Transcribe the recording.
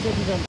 駐車時間